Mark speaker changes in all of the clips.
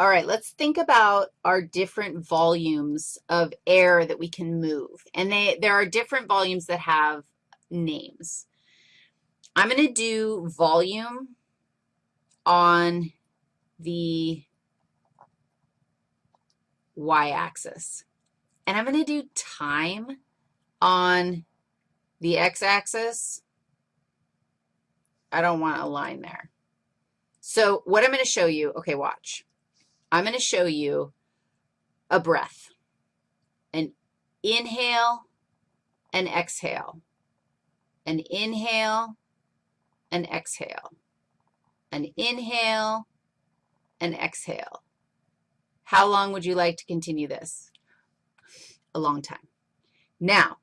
Speaker 1: All right, let's think about our different volumes of air that we can move. And they, there are different volumes that have names. I'm going to do volume on the y-axis. And I'm going to do time on the x-axis. I don't want a line there. So what I'm going to show you, okay, watch. I'm going to show you a breath, an inhale, an exhale, an inhale, an exhale, an inhale, an exhale. How long would you like to continue this? A long time. Now,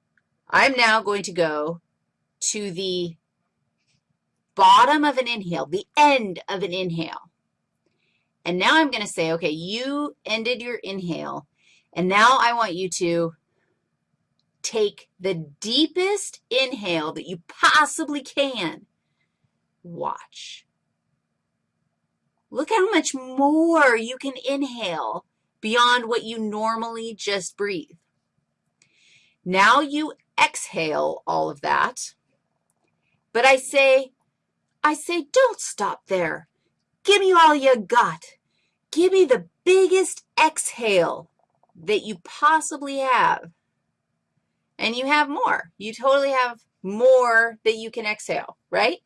Speaker 1: I'm now going to go to the bottom of an inhale, the end of an inhale. And now I'm going to say, okay, you ended your inhale, and now I want you to take the deepest inhale that you possibly can. Watch. Look how much more you can inhale beyond what you normally just breathe. Now you exhale all of that, but I say, I say, don't stop there. Give me all you got. Give me the biggest exhale that you possibly have. And you have more. You totally have more that you can exhale, right?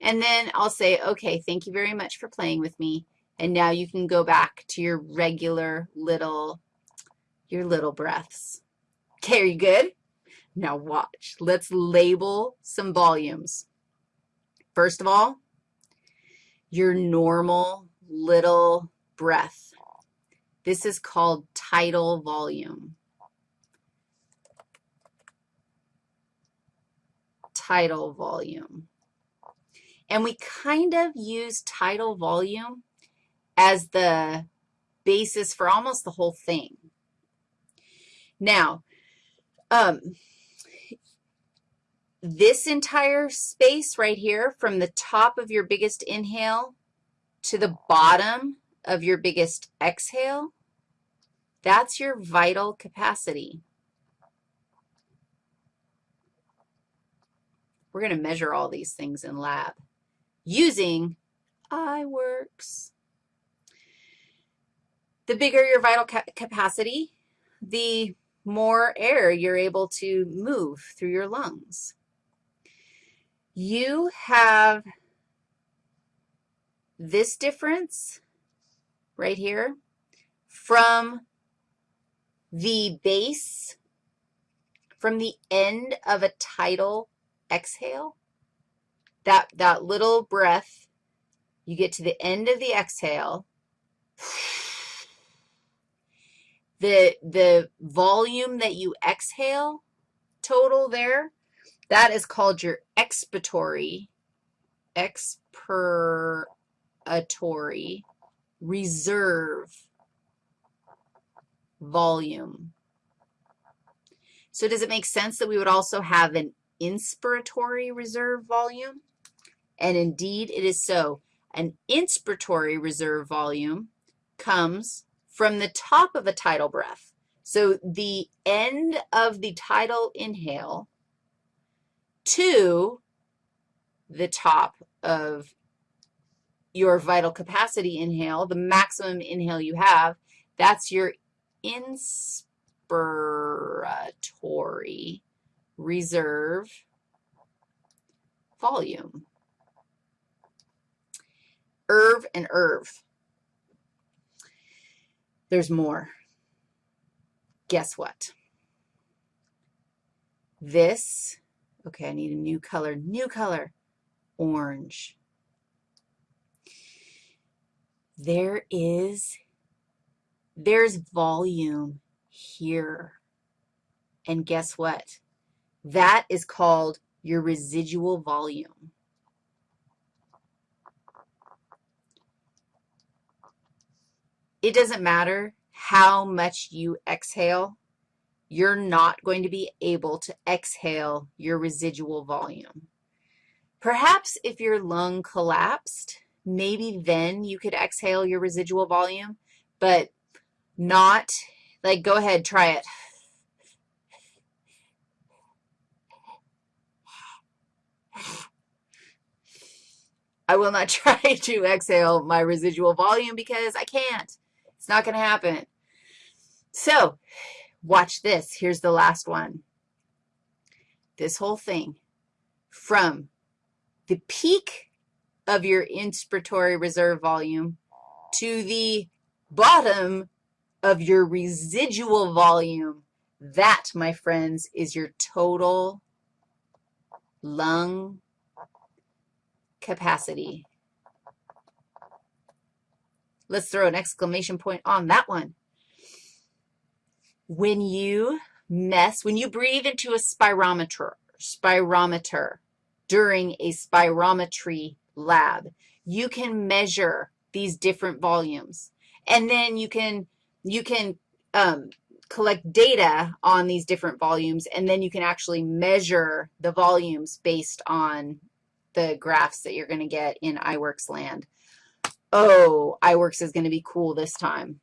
Speaker 1: And then I'll say, okay, thank you very much for playing with me. And now you can go back to your regular little, your little breaths. Okay, are you good? Now watch. Let's label some volumes. First of all, your normal little breath. This is called tidal volume. Tidal volume. And we kind of use tidal volume as the basis for almost the whole thing. Now, um, this entire space right here from the top of your biggest inhale to the bottom of your biggest exhale, that's your vital capacity. We're going to measure all these things in lab using iWorx. The bigger your vital ca capacity, the more air you're able to move through your lungs. You have this difference right here from the base, from the end of a tidal exhale, that, that little breath, you get to the end of the exhale, the, the volume that you exhale total there, that is called your expiratory, expiratory reserve volume. So does it make sense that we would also have an inspiratory reserve volume? And indeed, it is so. An inspiratory reserve volume comes from the top of a tidal breath. So the end of the tidal inhale to the top of your vital capacity inhale, the maximum inhale you have, that's your inspiratory reserve volume. ERV and IRV. There's more. Guess what? This, okay, I need a new color, new color, orange. There is, there's volume here. And guess what? That is called your residual volume. It doesn't matter how much you exhale, you're not going to be able to exhale your residual volume. Perhaps if your lung collapsed, maybe then you could exhale your residual volume, but not, like, go ahead, try it. I will not try to exhale my residual volume because I can't. It's not going to happen. So watch this. Here's the last one. This whole thing from the peak of your inspiratory reserve volume to the bottom of your residual volume. That, my friends, is your total lung capacity. Let's throw an exclamation point on that one. When you mess, when you breathe into a spirometer, spirometer during a spirometry lab, you can measure these different volumes. And then you can, you can um, collect data on these different volumes, and then you can actually measure the volumes based on the graphs that you're going to get in iWorx land. Oh, iWorx is going to be cool this time.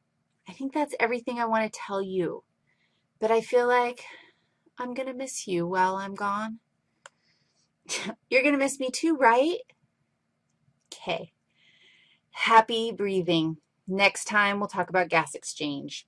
Speaker 1: I think that's everything I want to tell you. But I feel like I'm going to miss you while I'm gone. You're going to miss me too, right? Okay. Happy breathing. Next time, we'll talk about gas exchange.